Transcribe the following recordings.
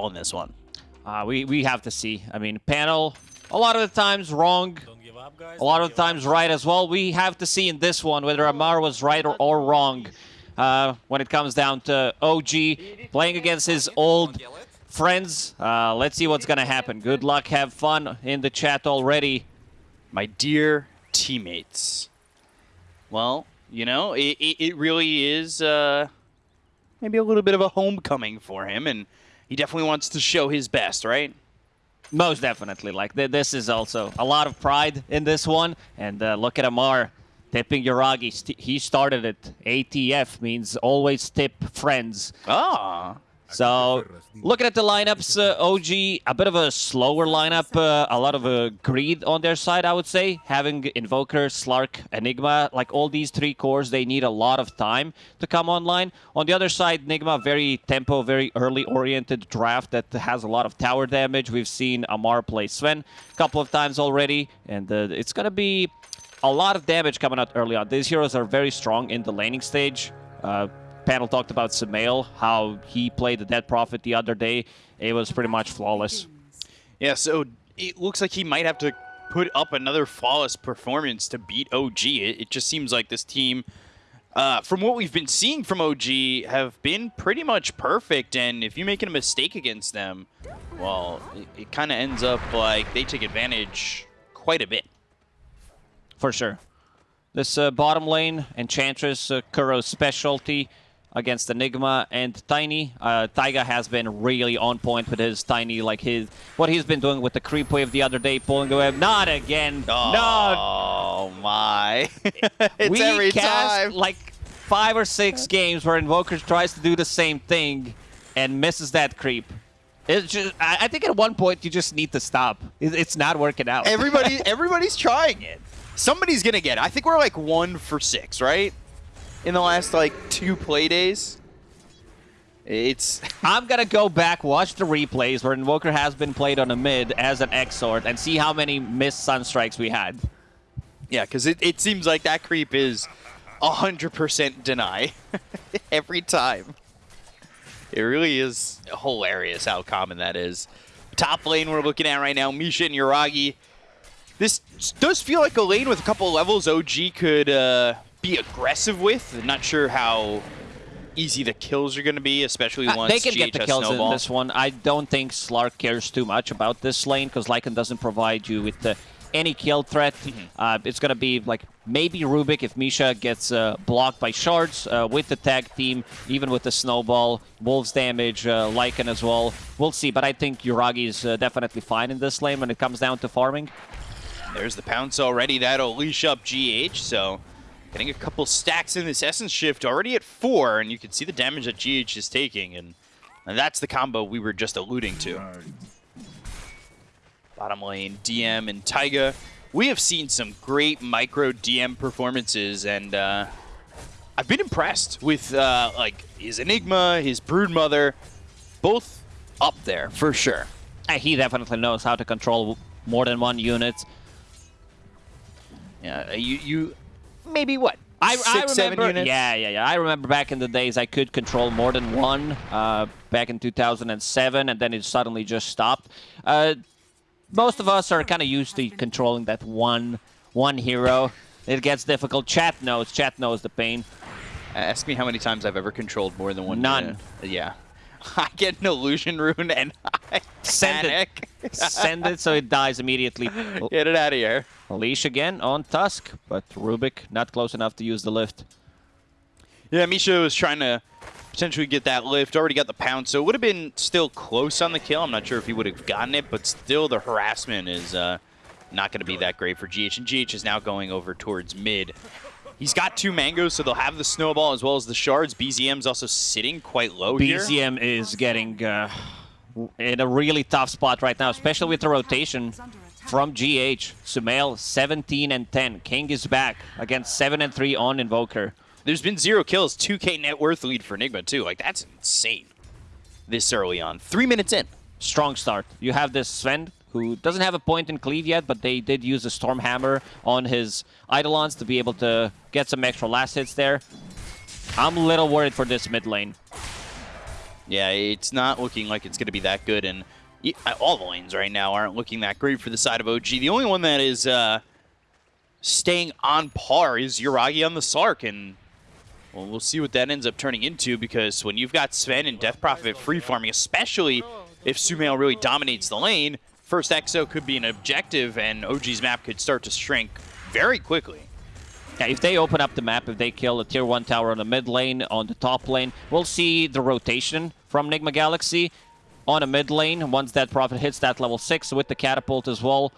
on this one. Uh, we, we have to see. I mean, panel, a lot of the times wrong, a lot of the times right as well. We have to see in this one whether Amar was right or, or wrong uh, when it comes down to OG playing against his old friends. Uh, let's see what's going to happen. Good luck. Have fun in the chat already. My dear teammates. Well, you know, it, it, it really is uh, maybe a little bit of a homecoming for him, and he definitely wants to show his best, right? Most definitely. Like, th this is also a lot of pride in this one. And uh, look at Amar tipping Yuragi. St he started it. ATF means always tip friends. Ah. So, looking at the lineups, uh, OG, a bit of a slower lineup, uh, a lot of uh, greed on their side, I would say. Having Invoker, Slark, Enigma, like all these three cores, they need a lot of time to come online. On the other side, Enigma, very tempo, very early-oriented draft that has a lot of tower damage. We've seen Amar play Sven a couple of times already, and uh, it's going to be a lot of damage coming out early on. These heroes are very strong in the laning stage. Uh, panel talked about Sumail, how he played the Death Prophet the other day. It was pretty much flawless. Yeah, so it looks like he might have to put up another flawless performance to beat OG. It, it just seems like this team, uh, from what we've been seeing from OG, have been pretty much perfect. And if you're making a mistake against them, well, it, it kind of ends up like they take advantage quite a bit. For sure. This uh, bottom lane, Enchantress, uh, Kuro's specialty against Enigma and Tiny. Uh, Taiga has been really on point with his Tiny, like his what he's been doing with the creep wave the other day, pulling the wave. Not again. Oh, no. Oh my! it's we every cast time. like five or six games where Invoker tries to do the same thing and misses that creep. It's just, I I think at one point you just need to stop. It's not working out. Everybody, everybody's trying it. Somebody's gonna get it. I think we're like one for six, right? In the last like two play days. It's I'm gonna go back, watch the replays where Invoker has been played on a mid as an Exort and see how many missed Sun Strikes we had. yeah, because it, it seems like that creep is hundred percent deny every time. It really is hilarious how common that is. Top lane we're looking at right now, Misha and Yuragi. This does feel like a lane with a couple levels OG could uh, be aggressive with. I'm not sure how easy the kills are going to be, especially Uh, once they can get the kills snowball. in this one. I don't think Slark cares too much about this lane because Lycan doesn't provide you with the, any kill threat. Mm-hmm. Uh, it's going to be like maybe Rubik if Misha gets uh, blocked by shards uh, with the tag team, even with the snowball. Wolves damage, uh, Lycan as well. We'll see, but I think Yuragi is uh, definitely fine in this lane when it comes down to farming. There's the pounce already. That'll leash up GH, so getting a couple stacks in this Essence Shift already at four, and you can see the damage that GH is taking, and, and that's the combo we were just alluding to. Bottom lane, DM and Taiga. We have seen some great micro DM performances, and uh, I've been impressed with uh, like his Enigma, his Broodmother, both up there for sure. Uh, he definitely knows how to control more than one unit. Yeah, you you maybe what I, six I remember, seven units? Yeah, yeah, yeah. I remember back in the days I could control more than one. Uh, back in 2007, and then it suddenly just stopped. Uh, most of us are kind of used to controlling that one one hero. It gets difficult. Chat knows. Chat knows the pain. Ask me how many times I've ever controlled more than one. None. unit. yeah. I get an illusion rune and I Send panic. it. Send it so it dies immediately. Get it out of here. Leash again on Tusk, but Rubik not close enough to use the lift. Yeah, Misha was trying to potentially get that lift. Already got the pound, so it would have been still close on the kill. I'm not sure if he would have gotten it, but still the harassment is uh, not going to be that great for GH. And GH is now going over towards mid. He's got two mangoes, so they'll have the snowball as well as the shards. BZM's also sitting quite low here. BZM is getting uh, in a really tough spot right now, especially with the rotation from GH. Sumail 17 and 10. King is back against 7 and 3 on Invoker. There's been zero kills, 2k net worth lead for Enigma too. Like that's insane. This early on, three minutes in. Strong start. You have this Sven who doesn't have a point in cleave yet, but they did use a Stormhammer on his Eidolons to be able to get some extra last hits there. I'm a little worried for this mid lane. Yeah, it's not looking like it's going to be that good, and all the lanes right now aren't looking that great for the side of OG. The only one that is uh, staying on par is Yuragi on the Slark, and well, we'll see what that ends up turning into, because when you've got Sven and Death Prophet free farming, especially if Sumail really dominates the lane, first Exo could be an objective, and OG's map could start to shrink very quickly. Yeah, if they open up the map, if they kill a tier 1 tower on the mid lane, on the top lane, we'll see the rotation from Nigma Galaxy on a mid lane once that Prophet hits that level 6 with the catapult as well.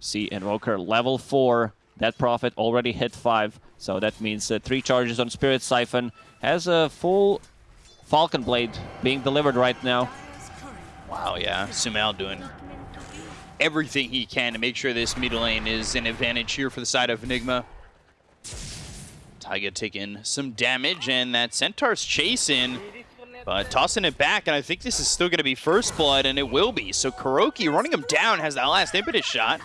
See Invoker level 4. That Prophet already hit 5, so that means uh, 3 charges on Spirit Siphon. Has a full Falcon Blade being delivered right now. Wow, yeah. Sumail doing everything he can to make sure this mid lane is an advantage here for the side of Enigma. Taiga taking some damage, and that Centaur's chasing, but tossing it back, and I think this is still going to be First Blood, and it will be. So KuroKy running him down has that last impetus shot,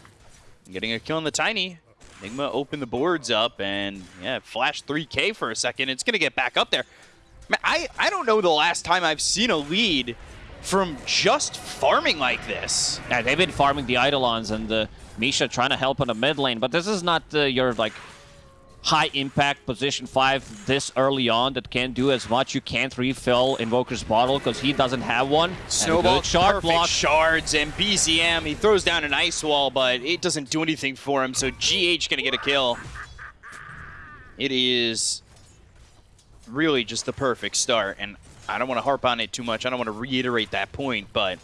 getting a kill on the Tiny. Enigma opened the boards up, and yeah, flash 3k for a second. It's going to get back up there. I, I don't know the last time I've seen a lead from just farming like this. Yeah, they've been farming the Eidolons and uh, Misha trying to help on the mid lane, but this is not uh, your like high impact position 5 this early on that can't do as much. You can't refill Invoker's bottle because he doesn't have one. Snowball, shard block. shards, and BZM, he throws down an ice wall, but it doesn't do anything for him, so GH gonna get a kill. It is really just the perfect start, and I don't want to harp on it too much. I don't want to reiterate that point, but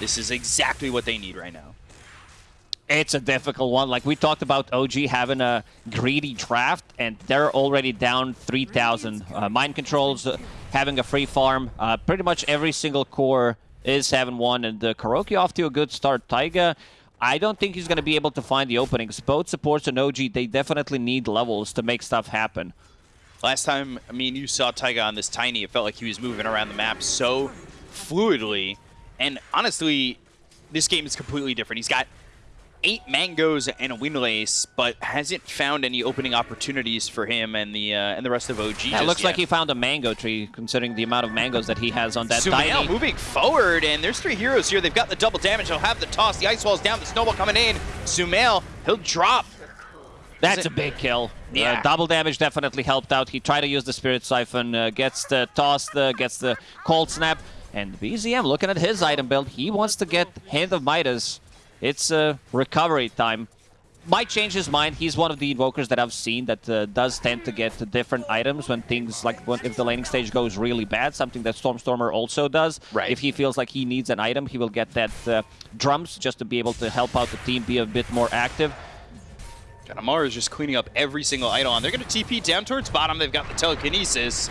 this is exactly what they need right now. It's a difficult one. Like we talked about OG having a greedy draft, and they're already down 3,000. Uh, mind controls uh, having a free farm. Uh, pretty much every single core is having one, and the KuroKy off to a good start. Taiga, I don't think he's going to be able to find the openings. Both supports and OG, they definitely need levels to make stuff happen. Last time, I mean, you saw Taiga on this Tiny, it felt like he was moving around the map so fluidly. And honestly, this game is completely different. He's got eight mangoes and a windlace, but hasn't found any opening opportunities for him and the uh, and the rest of OG. Yeah, it looks yet. like he found a mango tree, considering the amount of mangoes that he has on that Sumail tiny. moving forward, and there's three heroes here. They've got the double damage. They'll have the toss. The ice wall's down. The snowball coming in. Sumail, he'll drop. That's a big kill. Uh, yeah. Uh, double damage definitely helped out. He tried to use the Spirit Siphon, uh, gets the toss, gets the Cold Snap. And BZM, looking at his item build, he wants to get Hand of Midas. It's a recovery time. Might change his mind. He's one of the invokers that I've seen that uh, does tend to get different items when things like when, if the laning stage goes really bad, something that Stormstormer also does. Right. If he feels like he needs an item, he will get that uh, drums just to be able to help out the team be a bit more active. And Amar is just cleaning up every single idol. They're going to TP down towards bottom. They've got the telekinesis.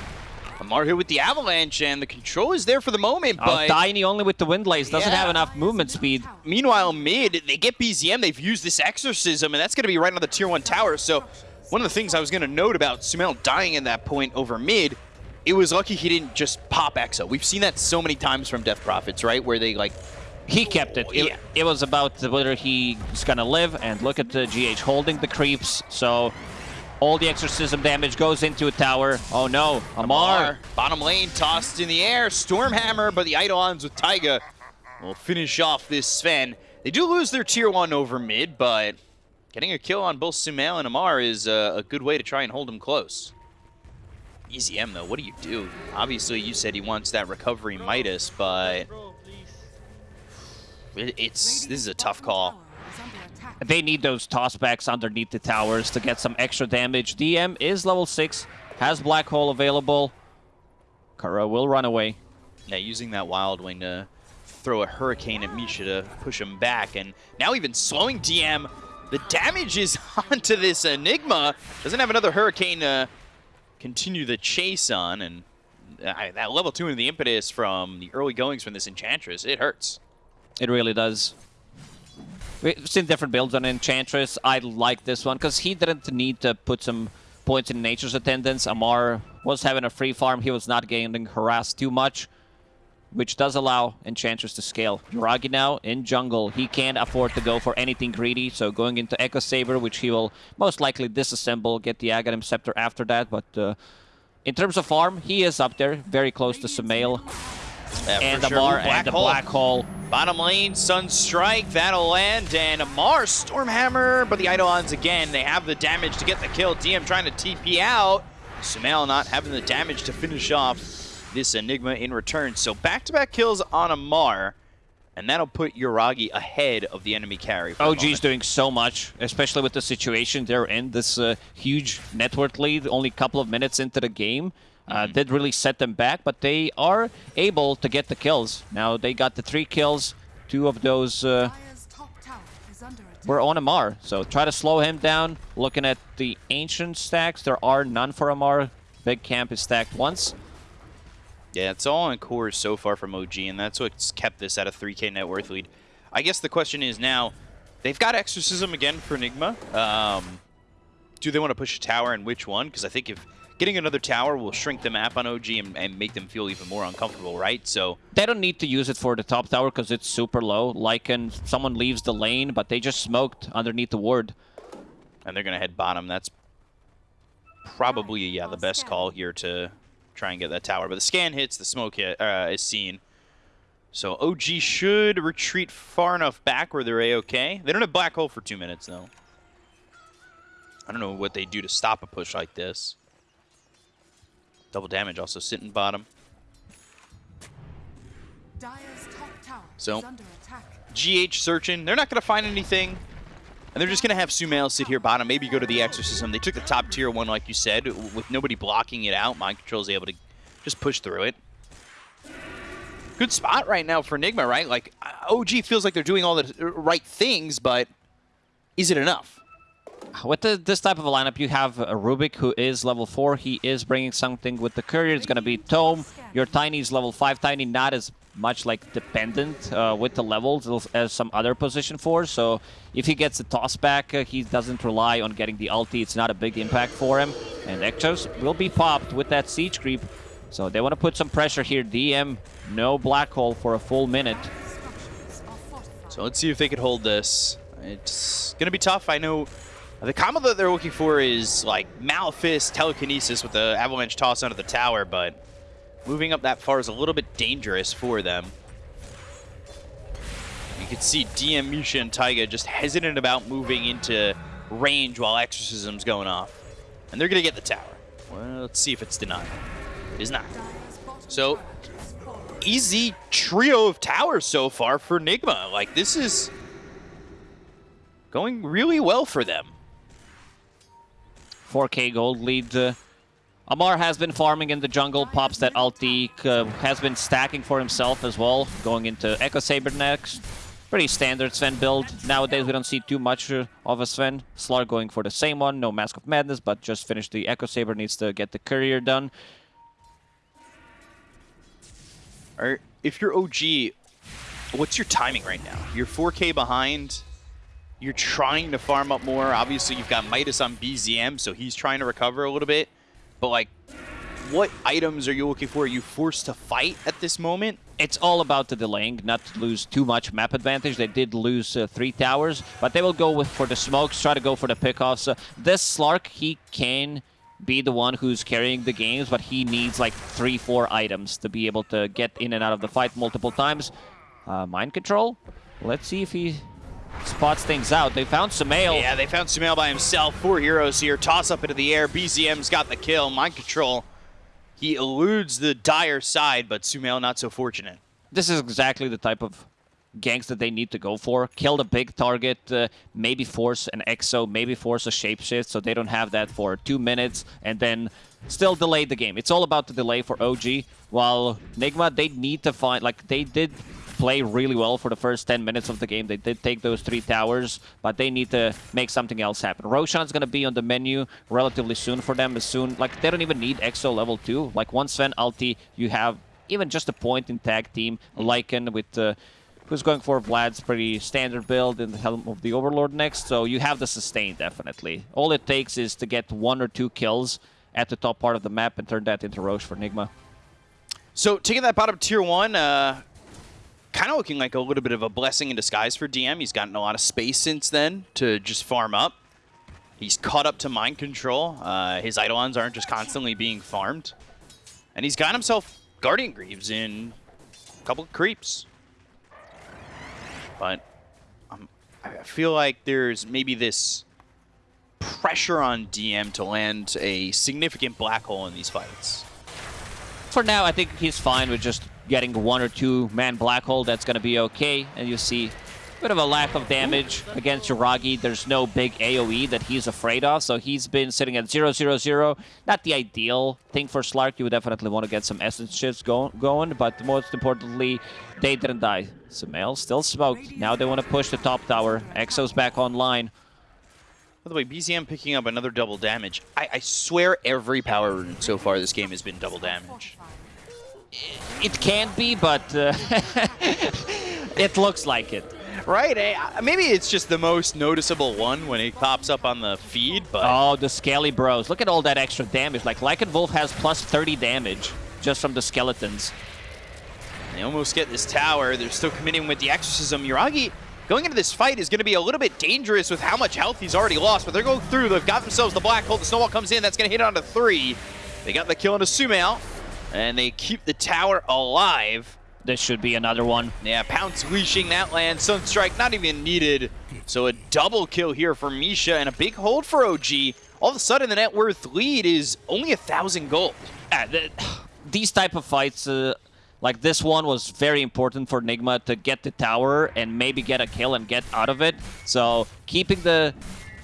Amar here with the avalanche, and the control is there for the moment, oh, but... Tiny only with the windlace, doesn't yeah. have enough movement speed. Meanwhile, mid, they get BZM, they've used this exorcism, and that's going to be right on the tier 1 tower, so one of the things I was going to note about Sumail dying in that point over mid, it was lucky he didn't just pop Exo. We've seen that so many times from Death Prophets, right, where they, like, he kept it. It, yeah. it was about whether he's gonna live, and look at the GH holding the creeps. So all the exorcism damage goes into a tower. Oh no, Amar. Amar. Bottom lane tossed in the air. Stormhammer, but the Eidolons with Taiga will finish off this Sven. They do lose their tier 1 over mid, but getting a kill on both Sumail and Amar is a, a good way to try and hold them close. BZM though, what do you do? Obviously you said he wants that recovery Midas, but it's this is a tough call. They need those tossbacks underneath the towers to get some extra damage. DM is level 6, has Black Hole available. Kara will run away. Yeah, using that Wild Wing to throw a Hurricane at Misha to push him back. And now even slowing DM. The damage is onto this Enigma. Doesn't have another Hurricane to continue the chase on. And uh, that level 2 and the impetus from the early goings from this Enchantress, it hurts. It really does. We've seen different builds on Enchantress. I like this one because he didn't need to put some points in Nature's Attendants. Amar was having a free farm. He was not getting harassed too much, which does allow Enchantress to scale. Yuragi now in jungle. He can't afford to go for anything greedy, so going into Echo Saber, which he will most likely disassemble, get the Aghanim Scepter after that, but... Uh, in terms of farm, he is up there, very close to Sumail Yeah, and for sure. Amar Ooh, black and the hole. Black Hole. Bottom lane, Sun Strike, that'll land, and Amar, Stormhammer, but the Eidolons again, they have the damage to get the kill. DM trying to TP out. Sumail not having the damage to finish off this Enigma in return. So back-to-back kills on Amar, and that'll put Yuragi ahead of the enemy carry. the OG's doing so much, especially with the situation they're in. This uh, huge network lead, only a couple of minutes into the game, uh, Mm-hmm. did really set them back, but they are able to get the kills. Now they got the three kills. Two of those uh, Dire's top tower is under attack. were on Amar, so try to slow him down. Looking at the ancient stacks, there are none for Amar. Big camp is stacked once. Yeah, it's all on cores so far from OG, and that's what's kept this at a 3k net worth lead. I guess the question is now, they've got Exorcism again for Enigma. Um, do they want to push a tower, and which one? Because I think if getting another tower will shrink the map on OG and, and make them feel even more uncomfortable, right? So, They don't need to use it for the top tower because it's super low. Lycan, someone leaves the lane, but they just smoked underneath the ward. and they're going to head bottom. That's probably, yeah, the best call here to try and get that tower. But the scan hits, the smoke hit, uh, is seen. So OG should retreat far enough back where they're A-OK. They don't have Black Hole for two minutes, though. I don't know what they do to stop a push like this. Double damage also sitting bottom. Top tower So- is. GH searching. They're not going to find anything. And they're just going to have Sumail sit here bottom, maybe go to the Exorcism. They took the top tier one, like you said, with nobody blocking it out. Mind Control's able to just push through it. Good spot right now for Enigma, right? Like, OG feels like they're doing all the right things, but is it enough? With the, this type of a lineup, you have a Rubik who is level 4. He is bringing something with the courier. It's going to be Tome. Your Tiny is level 5. Tiny not as much like dependent uh, with the levels as some other position 4. So if he gets the toss back, uh, he doesn't rely on getting the ulti. It's not a big impact for him. And Ektos will be popped with that siege creep. So they want to put some pressure here. DM, no black hole for a full minute. So let's see if they could hold this. It's going to be tough. I know the combo that they're looking for is like Malefice, Telekinesis with the Avalanche toss under the tower, but moving up that far is a little bit dangerous for them. You can see DM, Misha, and Taiga just hesitant about moving into range while Exorcism's going off. And they're going to get the tower. Well, let's see if it's denied. It is not. So-. Easy trio of towers so far for Enigma. Like, this is going really well for them. 4k gold lead. Uh, Amar has been farming in the jungle, pops that ulti, uh, has been stacking for himself as well, going into Echo Saber next. Pretty standard Sven build. Nowadays we don't see too much uh, of a Sven. Slar going for the same one, no Mask of Madness, but just finished the Echo Saber, needs to get the courier done. Or if you're OG, what's your timing right now? You're 4K behind. You're trying to farm up more. Obviously, you've got Midas on BZM, so he's trying to recover a little bit. But, like, what items are you looking for? Are you forced to fight at this moment? It's all about the delaying, not to lose too much map advantage. They did lose uh, three towers, but they will go with for the smokes, try to go for the pickoffs. Uh, this Slark, he can be the one who's carrying the games, but he needs like three, four items to be able to get in and out of the fight multiple times. Uh, mind control. Let's see if he spots things out. They found Sumail. Yeah, they found Sumail by himself. Four heroes here. Toss up into the air. BZM's got the kill. Mind control. He eludes the dire side, but Sumail not so fortunate. This is exactly the type of ganks that they need to go for. Kill the big target, uh, maybe force an exo, maybe force a shapeshift, so they don't have that for two minutes, and then still delay the game. It's all about the delay for OG, while Nigma, they need to find, like, they did play really well for the first 10 minutes of the game. They did take those three towers, but they need to make something else happen. Roshan's going to be on the menu relatively soon for them, as soon, like, they don't even need exo level 2. Like, one Sven ulti, you have even just a point in tag team, Lycan with uh, who's going for Vlad's pretty standard build in the Helm of the Overlord next, so you have the sustain definitely. All it takes is to get one or two kills at the top part of the map and turn that into Rosh for Nigma. So taking that bottom tier one, uh, kind of looking like a little bit of a blessing in disguise for DM. He's gotten a lot of space since then to just farm up. He's caught up to mind control. Uh, his Eidolons aren't just constantly being farmed. And he's got himself Guardian Greaves in a couple of creeps. But um, I feel like there's maybe this pressure on DM to land a significant black hole in these fights. For now, I think he's fine with just getting one or two man black hole. That's going to be okay. And you see a bit of a lack of damage against Yuragi. There's no big AoE that he's afraid of, so he's been sitting at 0, 0, 0. Not the ideal thing for Slark. You would definitely want to get some essence shifts go going, but most importantly, they didn't die. Sumail still smoked. Now they want to push the top tower. Exo's back online. By the way, BZM picking up another double damage. I, I swear every power rune so far this game has been double damage. It can't be, but uh, it looks like it. Right? eh, maybe it's just the most noticeable one when it pops up on the feed, but Oh, the Scaly Bros. Look at all that extra damage. Like, Lycan Wolf has plus 30 damage just from the skeletons. they almost get this tower. They're still committing with the exorcism. Yuragi going into this fight is going to be a little bit dangerous with how much health he's already lost, but they're going through. They've got themselves the black hole. The snowball comes in. That's going to hit on onto three. They got the kill on a Sumail, and they keep the tower alive. This should be another one. Yeah, Pounce leashing that land. Sunstrike not even needed. So a double kill here for Misha and a big hold for OG. All of a sudden, the net worth lead is only a thousand gold. Yeah, the, these type of fights, uh, like this one, was very important for Nigma to get the tower and maybe get a kill and get out of it. So keeping the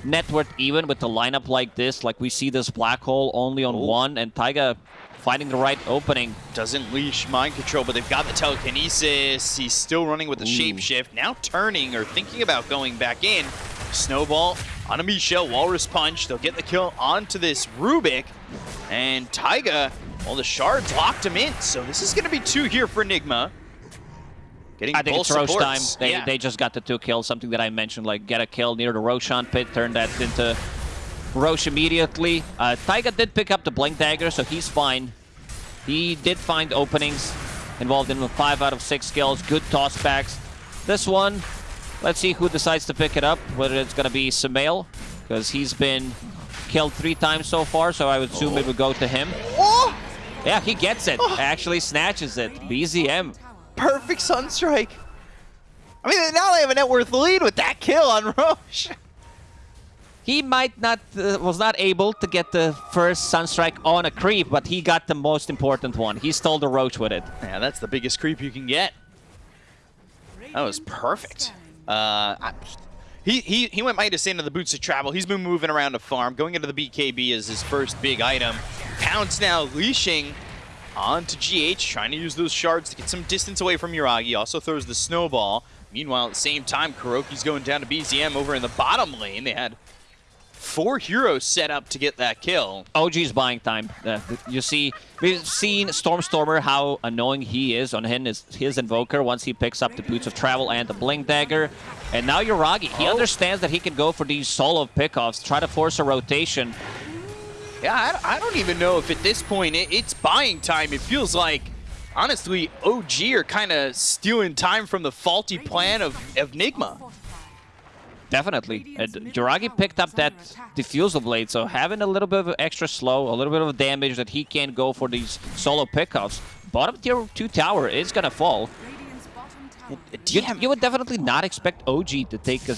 net worth even with the lineup like this, like we see this black hole only on Oh. one, and Taiga finding the right opening. Doesn't leash mind control, but they've got the telekinesis. He's still running with the Ooh. shapeshift. Now turning or thinking about going back in. Snowball on a Misha, Walrus Punch. They'll get the kill onto this Rubik. And Taiga, well, the shards locked him in. So this is going to be two here for Enigma. Getting I think both it's Rosh time. They, yeah. they just got the two kills, something that I mentioned, like get a kill near the Roshan pit, turn that into Rosh immediately. Uh, Taiga did pick up the Blink Dagger, so he's fine. He did find openings involved in 5 out of 6 kills, good tossbacks. This one, let's see who decides to pick it up, whether it's going to be Sumail, because he's been killed three times so far, so I would assume it would go to him. Oh! Yeah, he gets it. Actually snatches it. BZM. Perfect Sunstrike. I mean, now they have a net worth lead with that kill on Rosh. He might not uh, was not able to get the first Sunstrike on a creep, but he got the most important one. He stole the Rosh with it. Yeah, that's the biggest creep you can get. That was perfect. Uh, I, he, he, he went Midas into the Boots of Travel. He's been moving around the farm. Going into the BKB is his first big item. Pounce now leashing onto GH, trying to use those shards to get some distance away from Yuragi. Also throws the snowball. Meanwhile, at the same time, KuroKy's going down to BZM over in the bottom lane. They had four heroes set up to get that kill. OG's buying time. Uh, you see, we've seen Stormstormer how annoying he is on his, his Invoker once he picks up the Boots of Travel and the Blink Dagger. And now Yuragi, he Oh. understands that he can go for these solo pickoffs, try to force a rotation. Yeah, I don't- I don't even know if at this point it, it's buying time. It feels like, honestly, OG are kind of stealing time from the faulty plan of, of Nigma. Definitely. And Yuragi picked up that Diffusal Blade, so having a little bit of extra slow, a little bit of damage that he can't go for these solo pickoffs. Bottom tier 2 tower is gonna fall. Radiant's bottom tower. You, you would definitely not expect OG to take a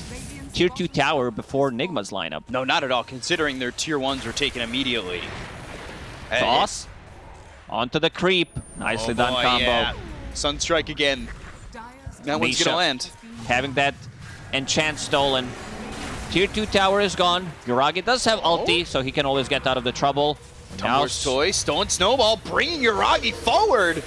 tier 2 tower before Nigma's lineup. No, not at all, considering their tier ones were taken immediately. Uh, Toss. Onto the creep. Nicely oh done boy, combo. yeah. Sunstrike again. Dire's That one's gonna land. Having that enchant stolen. Tier 2 tower is gone. Yuragi does have ulti, oh. so he can always get out of the trouble. Tumbler's toy, stolen snowball, bringing Yuragi forward.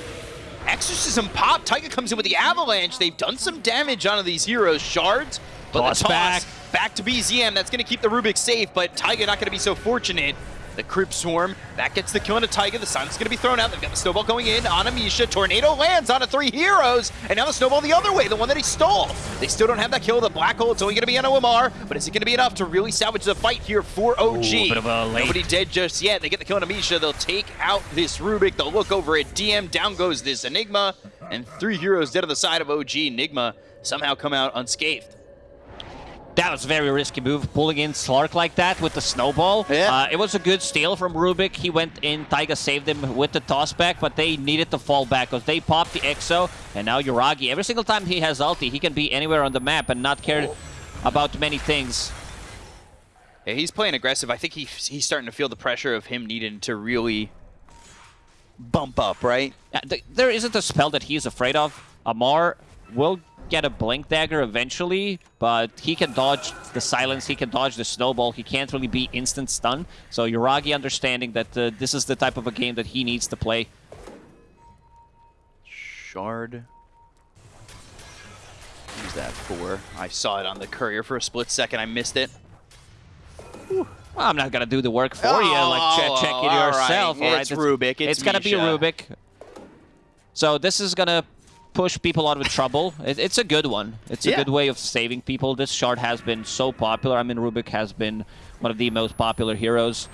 Exorcism pop. Taiga comes in with the avalanche. They've done some damage onto these heroes. Shards, but Toss the toss back. back to BZM. That's going to keep the Rubik safe, but Taiga not going to be so fortunate. The Crypt Swarm, that gets the kill into Taiga. The Sun's going to be thrown out. They've got the Snowball going in on Amisha. Tornado lands on a three heroes, and now the Snowball the other way, the one that he stole. They still don't have that kill. The Black Hole, it's only going to be on Amar, but is it going to be enough to really salvage the fight here for OG? Ooh, a Nobody dead just yet. They get the kill on Amisha. They'll take out this Rubik. They'll look over at DM. Down goes this Enigma. And three heroes dead on the side of OG. Enigma somehow come out unscathed. That was a very risky move, pulling in Slark like that with the snowball. Yeah. Uh, it was a good steal from Rubik. He went in, Taiga saved him with the toss back, but they needed to fall back because they popped the EXO, and now Yuragi, every single time he has ulti, he can be anywhere on the map and not care about many things. Yeah, he's playing aggressive. I think he, he's starting to feel the pressure of him needing to really bump up, right? Yeah, th there isn't a spell that he's afraid of. Amar will get a Blink Dagger eventually, but he can dodge the silence, he can dodge the snowball, he can't really be instant stun. So Yuragi understanding that uh, this is the type of a game that he needs to play. Shard. Who's that for? I saw it on the courier for a split second. I missed it. Well, I'm not gonna do the work for you, like che- check Oh, it yourself. right. all right? It's Rubik, it's gonna be Misha. Rubik. So this is gonna push people out of trouble. It, it's a good one. It's a Yeah. good way of saving people. This shard has been so popular. I mean, Rubik has been one of the most popular heroes.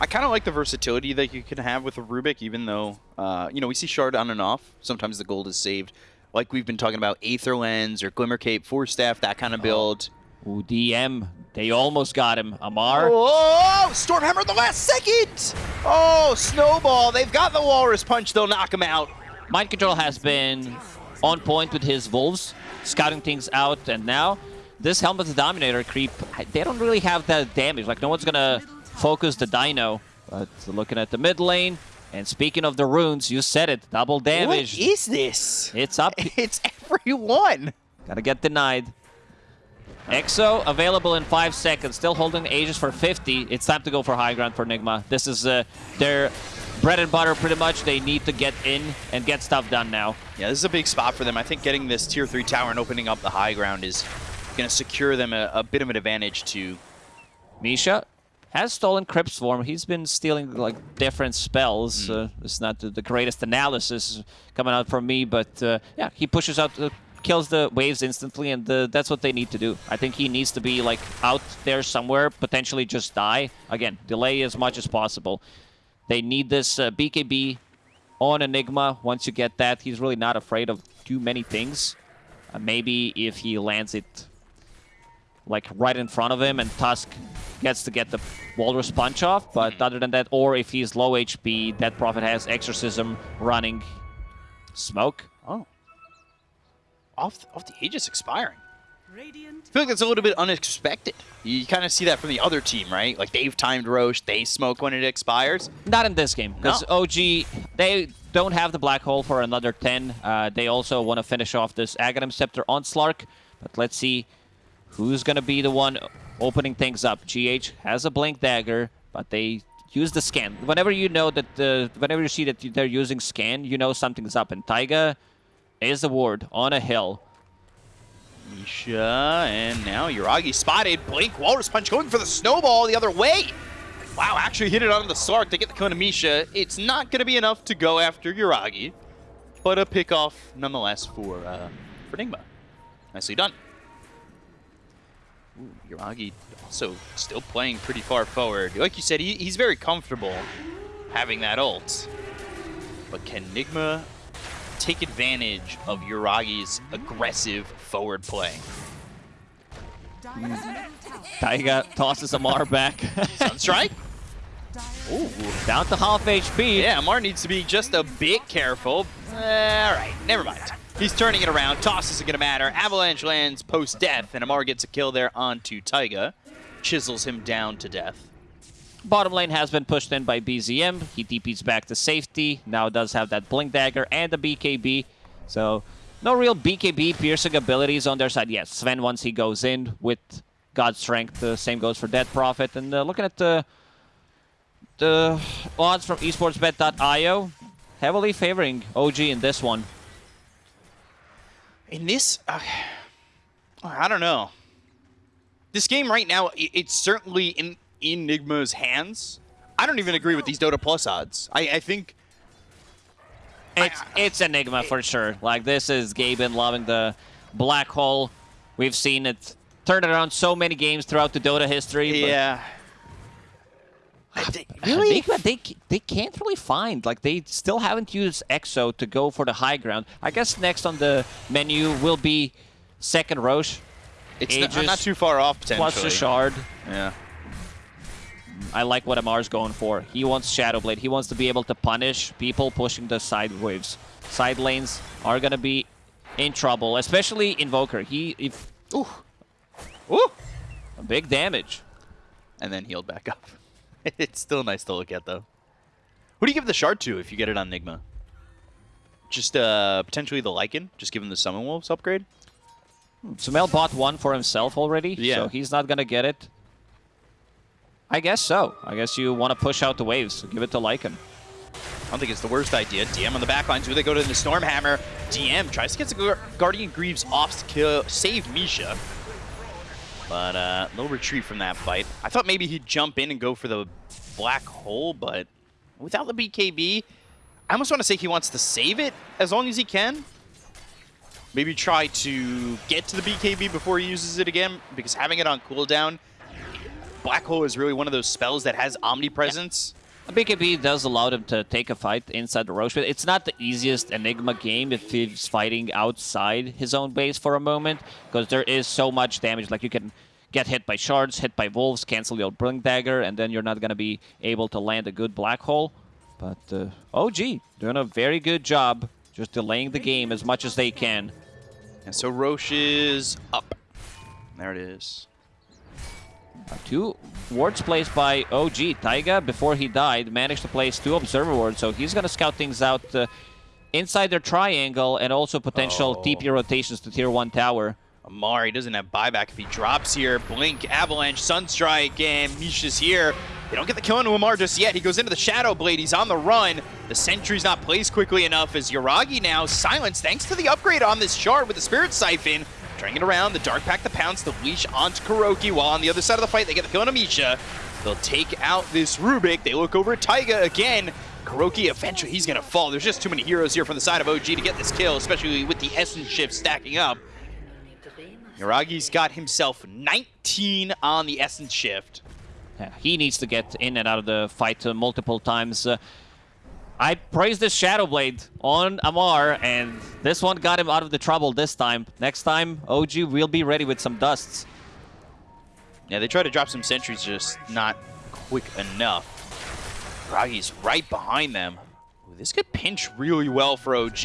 I kind of like the versatility that you can have with a Rubik, even though, uh, you know, we see Shard on and off. Sometimes the gold is saved. Like we've been talking about Aether Lens or Glimmer Cape, Force Staff, that kind of build. Ooh, DM. They almost got him. Amar. Oh, Stormhammer the last second! Oh, Snowball. They've got the Walrus Punch. They'll knock him out. Mind Control has been on point with his Wolves, scouting things out, and now this Helm of the Dominator creep, they don't really have that damage. Like, no one's gonna focus the Dino. But looking at the mid lane, and speaking of the runes, you said it, double damage. What is this? It's up. It's everyone. Gotta get denied. EXO available in 5 seconds, still holding Aegis for 50. It's time to go for high ground for Nigma. This is uh, their bread and butter pretty much. They need to get in and get stuff done now. Yeah, this is a big spot for them. I think getting this tier 3 tower and opening up the high ground is going to secure them a, a bit of an advantage to... Misha has stolen Crypt Swarm. He's been stealing like different spells. Hmm. Uh, it's not the, the greatest analysis coming out from me, but uh, yeah, he pushes out, uh, kills the waves instantly, and uh, that's what they need to do. I think he needs to be like out there somewhere, potentially just die. Again, delay as much as possible. They need this uh, BKB on Enigma. Once you get that, he's really not afraid of too many things. Uh, maybe if he lands it like right in front of him and Tusk gets to get the Walrus Punch off. But other than that, or if he's low HP, that Prophet has Exorcism running. Smoke. Oh. Off, off the Aegis expiring. Radiant I feel like that's a little bit unexpected. You kind of see that from the other team, right? Like they've timed Rosh, they smoke when it expires. Not in this game, because No. OG, they don't have the Black Hole for another 10. Uh, they also want to finish off this Aghanim Scepter on Slark. But let's see who's going to be the one opening things up. GH has a Blink Dagger, but they use the scan. Whenever you know that, the, whenever you see that they're using scan, you know something's up. And Taiga is a ward on a hill. Misha, and now Yuragi spotted. Blink, Walrus Punch going for the snowball the other way. Wow, actually hit it on the Slark to get the Kona Misha. It's not going to be enough to go after Yuragi, but a pick off nonetheless for, uh, for Nigma. Nicely done. Ooh, Yuragi also still playing pretty far forward. Like you said, he, he's very comfortable having that ult. But can Nigma take advantage of Yuragi's aggressive forward play? Taiga tosses Amar back. Sunstrike? Ooh. Down to half HP. Yeah, Amar needs to be just a bit careful. Eh, all right, never mind. He's turning it around. Toss isn't going to matter. Avalanche lands post-death, and Amar gets a kill there onto Taiga. Chisels him down to death. Bottom lane has been pushed in by BZM. He DPs back to safety. Now does have that Blink Dagger and the BKB. So no real BKB piercing abilities on their side. Yes, Sven once he goes in with God's Strength. The same goes for Death Prophet. And uh, looking at the, the odds from esportsbet.io, heavily favoring OG in this one. In this, uh, I don't know. This game right now, it's certainly in Enigma's hands. I don't even agree with these Dota Plus odds. I, I think It's, it's Enigma for sure. Like, this is Gaben loving the black hole. We've seen it turn around so many games throughout the Dota history. Yeah. I think- really? Enigma, they, they can't really find. Like, they still haven't used EXO to go for the high ground. I guess next on the menu will be second Rosh. It's not, not too far off, potentially. plus the shard. Yeah. I like what Amar's going for. He wants Shadowblade. He wants to be able to punish people pushing the side waves. Side lanes are gonna be in trouble, especially Invoker. He if Ooh. Ooh. big damage. And then healed back up. it's still nice to look at, though. Who do you give the shard to if you get it on Nigma? Just uh, potentially the Lycan? Just give him the Summon Wolves upgrade? Sumail bought one for himself already, Yeah. so he's not gonna get it. I guess so. I guess you want to push out the waves. Give it to Lycan. I don't think it's the worst idea. DM on the back lines. Who they go to the Stormhammer. DM tries to get the Guardian Greaves off to kill, save Misha. But uh, no retreat from that fight. I thought maybe he'd jump in and go for the black hole, but without the BKB, I almost want to say he wants to save it as long as he can. Maybe try to get to the BKB before he uses it again, because having it on cooldown, Black Hole is really one of those spells that has omnipresence. BKB does allow them to take a fight inside the Rosh, but it's not the easiest Enigma game if he's fighting outside his own base for a moment, because there is so much damage. Like you can get hit by shards, hit by wolves, cancel your Blink Dagger, and then you're not going to be able to land a good Black Hole. But uh, OG doing a very good job just delaying the game as much as they can. And so Rosh is up. There it is. Two wards placed by OG. Taiga, before he died, managed to place two Observer wards, so he's going to scout things out uh, inside their triangle and also potential Oh. TP rotations to Tier 1 tower. Amari doesn't have buyback if he drops here. Blink, Avalanche, Sunstrike, and Misha's here. They don't get the kill on Amar just yet. He goes into the Shadow Blade. He's on the run. The sentry's not placed quickly enough as Yuragi now silenced thanks to the upgrade on this shard with the Spirit Siphon. Trying it around, the Dark Pact, the pounce, the leash onto KuroKy, while on the other side of the fight, they get the kill on Amisha. They'll take out this Rubik. They look over at Taiga again. KuroKy, eventually, he's going to fall. There's just too many heroes here from the side of OG to get this kill, especially with the Essence shift stacking up. Yuragi's got himself 19 on the Essence shift. Yeah, he needs to get in and out of the fight uh, multiple times. Uh, I praised this Shadow Blade on Amar, and this one got him out of the trouble this time. Next time, OG will be ready with some dusts. Yeah, they try to drop some sentries, just not quick enough. Yuragi's right behind them. Ooh, this could pinch really well for OG.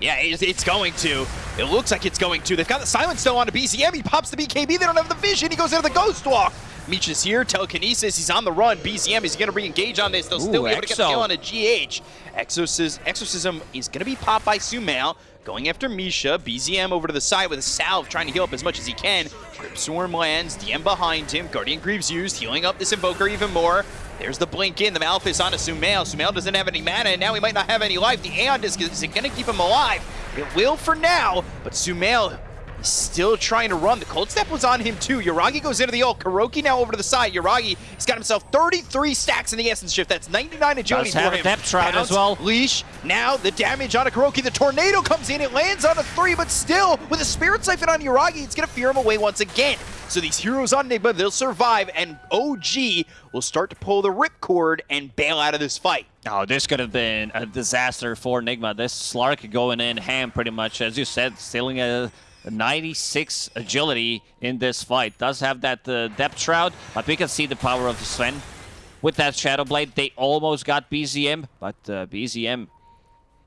Yeah, it's, going to. It looks like it's going to. They've got the silence still on to BZM. He pops the BKB. They don't have the vision. He goes into the Ghost Walk. Meech here. Telekinesis. He's on the run. BZM is going to re-engage on this. They'll still be able to get the Exo. kill on a GH. Exorcism, Exorcism is going to be popped by Sumail. Going after Misha. BZM over to the side with a salve, trying to heal up as much as he can. Crypt Swarm lands. DM behind him. Guardian Greaves used, healing up this Invoker even more. There's the blink in. The Malefice onto Sumail. Sumail doesn't have any mana, and now he might not have any life. The Aeon Disc is it going to keep him alive. It will for now, but Sumail is still trying to run. The Cold Step was on him too. Yuragi goes into the ult. KuroKy now over to the side. Yuragi, he's got himself 33 stacks in the Essence Shift. That's 99 agility Does have a him. Depth Shroud as well. Leash. Now the damage on a KuroKy. The Tornado comes in. It lands on a three, but still, with a Spirit Siphon on Yuragi, it's going to fear him away once again. So these heroes on Nigma, they'll survive, and OG will start to pull the ripcord and bail out of this fight. Oh, this could have been a disaster for Nigma. This Slark going in ham pretty much, as you said, stealing a 96 agility in this fight. Does have that uh, depth shroud, but we can see the power of Sven. With that Shadow Blade, they almost got BZM, but uh, BZM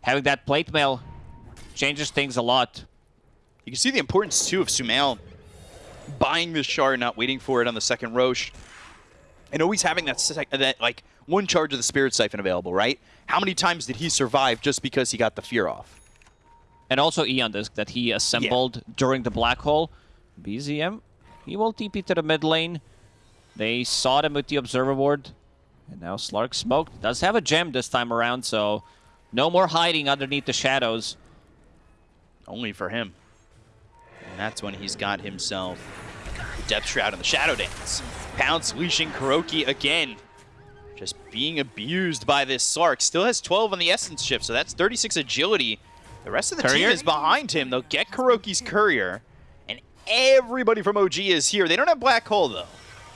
having that plate mail changes things a lot. You can see the importance, too, of Sumail buying this shard, not waiting for it on the second Rosh, and always having that, that like, one charge of the Spirit Siphon available, right? How many times did he survive just because he got the fear off? And also Aeon Disc that he assembled during the Black Hole. BZM, he will TP to the mid lane. They saw them with the Observer Ward. And now Slark smoked. Does have a gem this time around, so no more hiding underneath the shadows. Only for him. And that's when he's got himself the Depth Shroud and the Shadow Dance. Pounce leashing KuroKy again. Just being abused by this Slark. Still has 12 on the Essence Shift, so that's 36 agility. The rest of the Courier? team is behind him. They'll get KuroKy's Courier. And everybody from OG is here. They don't have Black Hole, though.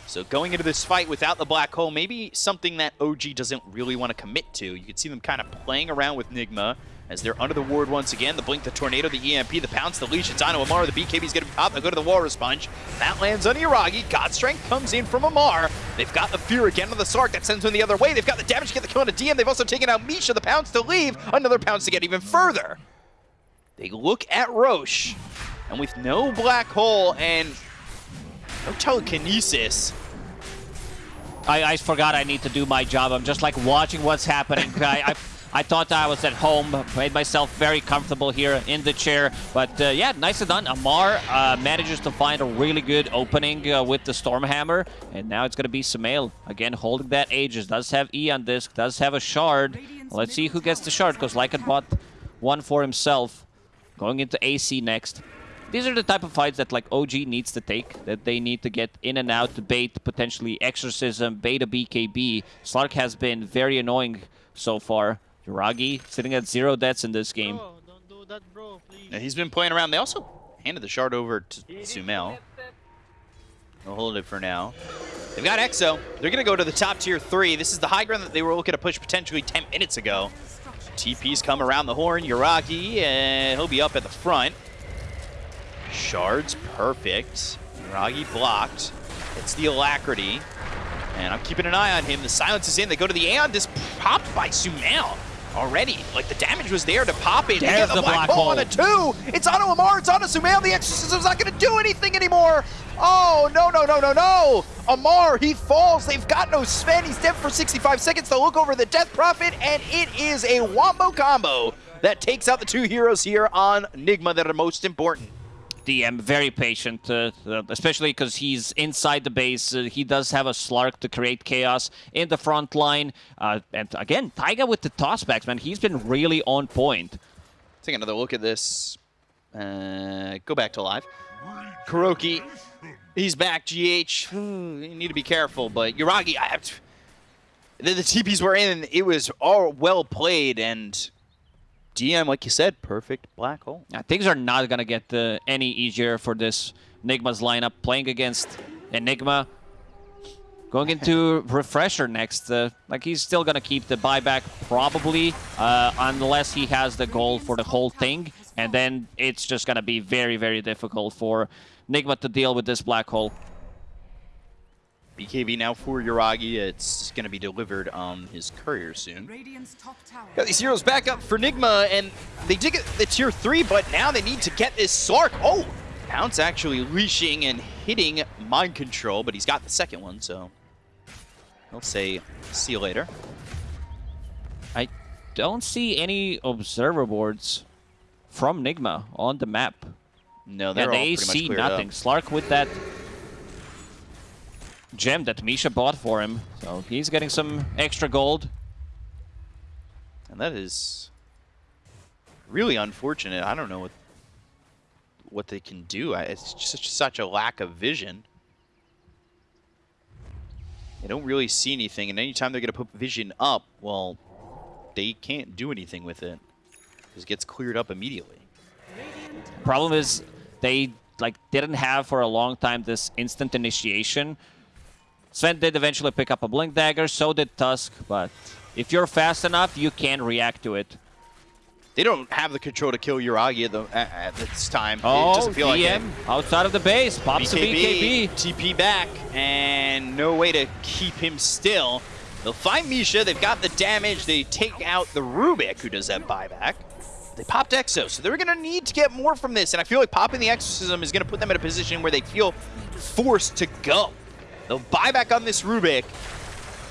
So going into this fight without the Black Hole, maybe something that OG doesn't really want to commit to. You can see them kind of playing around with Nigma, as they're under the ward once again. The Blink, the Tornado, the EMP, the Pounce, the Leash, it's on to Amar. The BKB's going to be popped. They'll go to the Walrus Punch. That lands on Yuragi. God Strength comes in from Amar. They've got the Fear again on the Slark. That sends them the other way. They've got the damage to get the kill on a DM. They've also taken out Misha, the Pounce, to leave. Another Pounce to get even further. They look at Rosh, and with no Black Hole and no Telekinesis, I, I forgot I need to do my job. I'm just like watching what's happening. I, I, I thought I was at home, made myself very comfortable here in the chair. But uh, yeah, nicely done. Amar uh, manages to find a really good opening uh, with the Stormhammer. And now it's going to be Sumail. Again, holding that Aegis. Does have E on disc, does have a shard. Let's see who gets the shard, because Lycan bought one for himself. Going into AC next. These are the type of fights that like OG needs to take, that they need to get in and out to bait potentially Exorcism, beta BKB. Slark has been very annoying so far. Yuragi sitting at zero deaths in this game. Bro, don't do that, bro, please. and he's been playing around. They also handed the shard over to Sumail. They'll hold it for now. They've got Exo. They're going to go to the top tier three. This is the high ground that they were looking to push potentially 10 minutes ago. TP's come around the horn. Yuragi, and he'll be up at the front. Shards perfect. Yuragi blocked. It's the Alacrity. And I'm keeping an eye on him. The silence is in. They go to the Aeon. This popped by Sumail already. Like the damage was there to pop it. There's get the black hole on a two. It's onto Amar. It's onto Sumail. The Exorcism's not going to do anything anymore. Oh, no, no, no, no, no. Amar, he falls. They've got no Sven. He's dead for 65 seconds. They'll look over the Death Prophet, and it is a Wombo combo that takes out the two heroes here on Nigma that are most important. DM very patient, uh, uh, especially because he's inside the base. Uh, he does have a Slark to create chaos in the front line. Uh, and again, Taiga with the tossbacks, man. He's been really on point. Take another look at this. Uh, go back to live. KuroKy, he's back. GH, hmm, you need to be careful. But Yuragi, I, the, the TPs were in. It was all well played. And DM, like you said, perfect black hole. Uh, things are not going to get uh, any easier for this Nigma's lineup. Playing against Enigma. Going into Refresher next. Uh, like, he's still going to keep the buyback, probably, uh, unless he has the goal for the whole thing. And then it's just going to be very, very difficult for Nigma to deal with this black hole. BKB now for Yuragi. It's going to be delivered on his courier soon. Radiant's top tower. Got these heroes back up for Nigma, and they did get the tier 3, but now they need to get this Slark. Oh! Pounce actually leashing and hitting Mind Control, but he's got the second one, so he'll say, see you later. I don't see any observer boards from Nigma on the map. No, they're all they pretty much see nothing. up. Slark with that gem that Misha bought for him. So he's getting some extra gold. And that is really unfortunate. I don't know what what they can do. It's just such a lack of vision. They don't really see anything, and anytime they're going to put vision up, well, they can't do anything with it. Because it gets cleared up immediately. Problem is they like didn't have for a long time this instant initiation. Sven did eventually pick up a blink dagger, so did Tusk, but if you're fast enough, you can react to it. They don't have the control to kill Yuragi at, the, at, this time. it Oh, doesn't feel like it. Outside of the base, pops a BKB. TP back, and no way to keep him still. They'll find Misha. They've got the damage. They take out the Rubik, who does that buyback. They popped Exo, so they're going to need to get more from this. And I feel like popping the Exorcism is going to put them in a position where they feel forced to go. They'll buy back on this Rubik.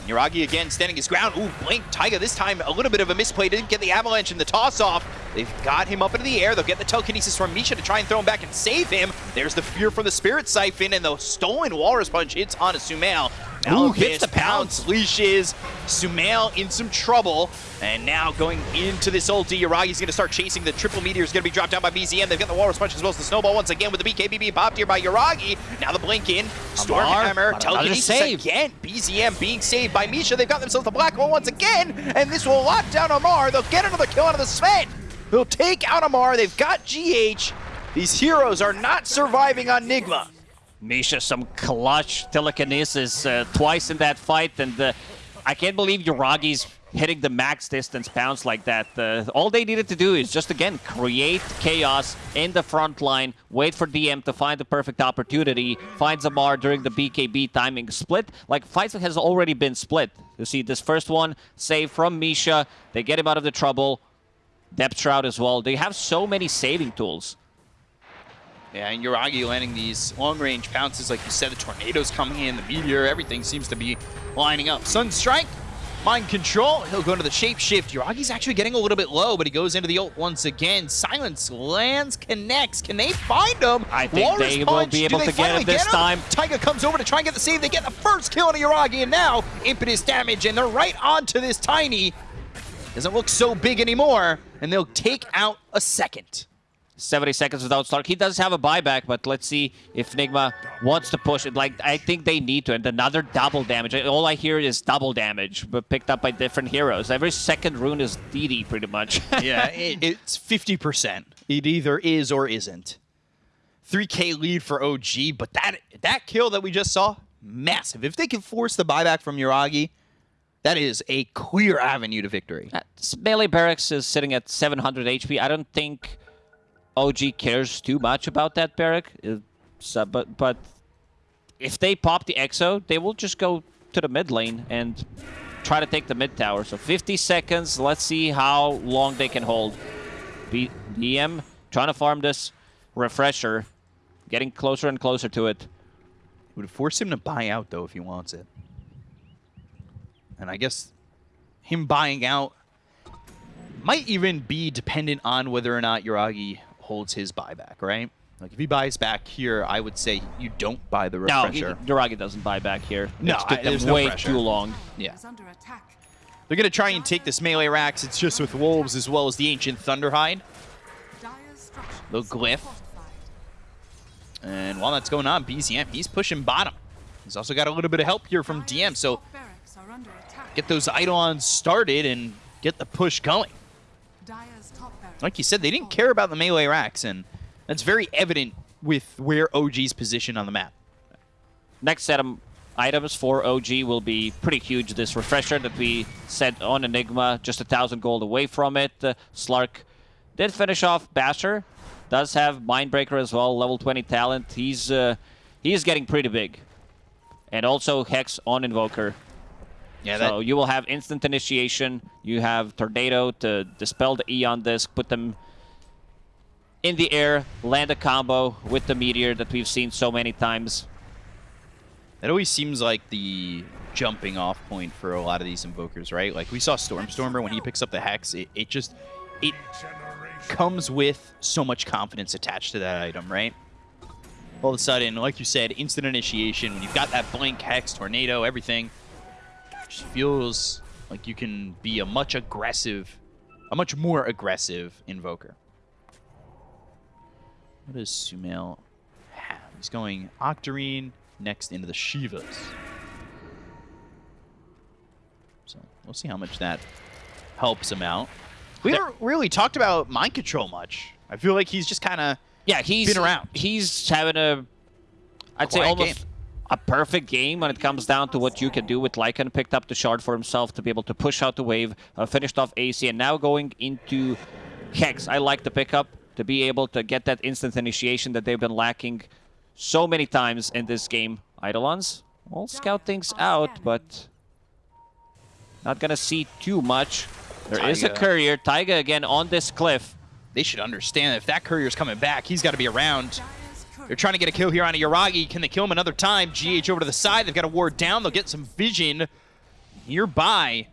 Niragi again standing his ground. Ooh, Blink Taiga this time a little bit of a misplay. Didn't get the avalanche and the toss off. They've got him up into the air. They'll get the telekinesis from Misha to try and throw him back and save him. There's the fear from the Spirit Siphon, and the stolen Walrus Punch hits on a Sumail. Ooh, hits the pounce. leashes. Sumail in some trouble. And now going into this ulti, Yuragi's going to start chasing. The triple meteor is going to be dropped down by BZM. They've got the Walrus Punch as well as the Snowball once again with the BKB being popped here by Yuragi. Now the blink in. Stormhammer, telekinesis save. again. BZM being saved by Misha. They've got themselves the black hole once again. And this will lock down Amar. They'll get another kill out of the Sven. They'll take out Amar. They've got GH. These heroes are not surviving on Nigma. Misha some clutch telekinesis uh, twice in that fight, and uh, I can't believe Yuragi's hitting the max distance pounds like that. Uh, all they needed to do is just, again, create chaos in the front line, wait for DM to find the perfect opportunity, find Zamar during the BKB timing split. Like, fights has already been split. You see this first one, save from Misha. They get him out of the trouble. Depth Shroud as well. They have so many saving tools. Yeah, and Yuragi landing these long-range pounces, like you said, the tornadoes coming in, the meteor, everything seems to be lining up. Sun Strike, Mind Control, he'll go into the Shape Shift. Yuragi's actually getting a little bit low, but he goes into the ult once again. Silence lands, connects. Can they find him? I think Walrus they will be able to get him this time. Taiga comes over to try and get the save. They get the first kill on Yuragi, and now impetus damage, and they're right onto this Tiny. Doesn't look so big anymore, and they'll take out a second. 70 seconds without Slark. He does have a buyback, but let's see if Nigma wants to push it. Like, I think they need to. And another double damage. All I hear is double damage, but picked up by different heroes. Every second rune is DD, pretty much. yeah, it, it's 50%. It either is or isn't. 3k lead for OG, but that that kill that we just saw, massive. If they can force the buyback from Yuragi, that is a clear avenue to victory. Uh, Melee Barracks is sitting at 700 HP. I don't think OG cares too much about that barrack. Uh, but, but if they pop the Exo, they will just go to the mid lane and try to take the mid tower. So 50 seconds. Let's see how long they can hold. B DM trying to farm this refresher, getting closer and closer to it. Would force him to buy out though if he wants it. And I guess him buying out might even be dependent on whether or not Yuragi holds his buyback, right? Like if he buys back here, I would say you don't buy the No, refresher. he- Duragi doesn't buy back here. No, It's I- took them there's no way pressure. too long. yeah. Is under attack. They're going to try and take this melee racks. It's just with wolves as well as the ancient Thunderhide. The glyph. And while that's going on, BZM, he's pushing bottom. He's also got a little bit of help here from DM, so top barracks are under attack. get those Eidolons started and get the push going. Dire's top barracks Like you said, they didn't care about the melee racks, and that's very evident with where OG's position on the map. next set of items for OG will be pretty huge. This refresher that we sent on Enigma, just a thousand gold away from it. Uh, Slark did finish off Basher. Does have Mindbreaker as well, level 20 talent. He's uh, he's getting pretty big. And also Hex on Invoker. Yeah, So you will have instant initiation. You have Tornado to dispel the Aeon Disc, put them in the air, land a combo with the Meteor that we've seen so many times. That always seems like the jumping off point for a lot of these invokers, right? Like we saw Stormstormer when he picks up the Hex, it, it just it comes with so much confidence attached to that item, right? All of a sudden, like you said, instant initiation, when you've got that blank Hex, Tornado, everything, just feels like you can be a much aggressive, a much more aggressive invoker. What does Sumail have? He's going Octarine next into the Shivas. So we'll see how much that helps him out. We haven't really talked about mind control much. I feel like he's just kind of Yeah, he's Been around. He's having a, I'd say almost game. A perfect game when it comes down to what you can do with Lycan. Picked up the shard for himself to be able to push out the wave, uh, finished off AC, and now going into Hex. I like the pickup to be able to get that instant initiation that they've been lacking so many times in this game. Eidolons, will scout things out, but not gonna see too much. There is a courier. Taiga again on this cliff. they should understand if that courier's coming back, he's got to be around. They're trying to get a kill here on a Yuragi. Can they kill him another time? GH over to the side. They've got a ward down. They'll get some vision nearby.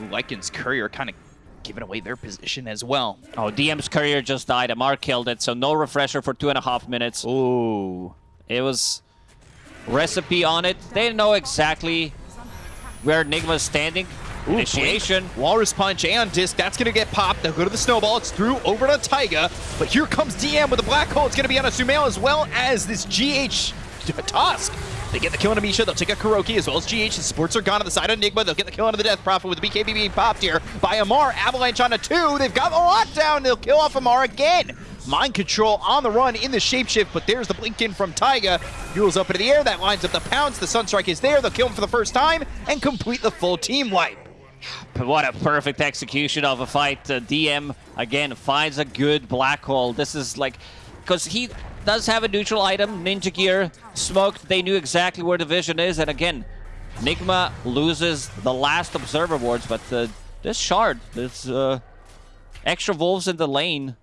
Ooh, Lycan's courier kind of giving away their position as well. Oh, DM's courier just died. Amar killed it, so no refresher for two and a half minutes. Ooh. It was recipe on it. They didn't know exactly where Enigma's standing. Ooh, Initiation. blink. Walrus Punch, and Disc, that's going to get popped. They'll go to the Snowball. It's through over to Taiga. But here comes DM with a Black Hole. It's going to be on a Sumail as well as this GH Tusk. They get the kill on Amisha. They'll take a KuroKy as well as GH. The sports are gone on the side of Nigma. They'll get the kill onto the Death Prophet with the BKB being popped here by Amar. Avalanche on a two. They've got the lockdown. They'll kill off Amar again. Mind Control on the run in the shapeshift, but there's the blink in from Taiga. Duels up into the air, that lines up the pounce. The Sunstrike is there, they'll kill him for the first time and complete the full team wipe. What a perfect execution of a fight. Uh, DM, again, finds a good black hole. This is like... Because he does have a neutral item, Ninja Gear, smoked. They knew exactly where the vision is. And again, Nigma loses the last Observer wards, but uh, this shard, this uh, extra wolves in the lane